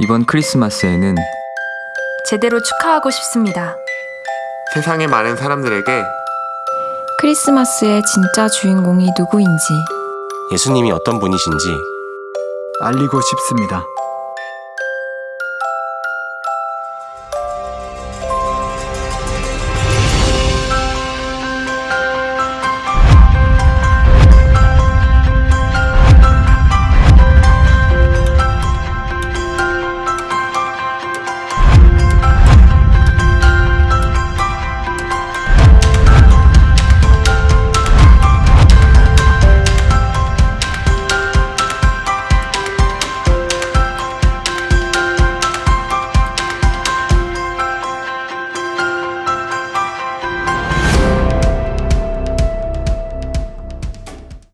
이번 크리스마스에는 제대로 축하하고 싶습니다. 세상의 많은 사람들에게 크리스마스의 진짜 주인공이 누구인지 예수님이 어떤 분이신지 알리고 싶습니다.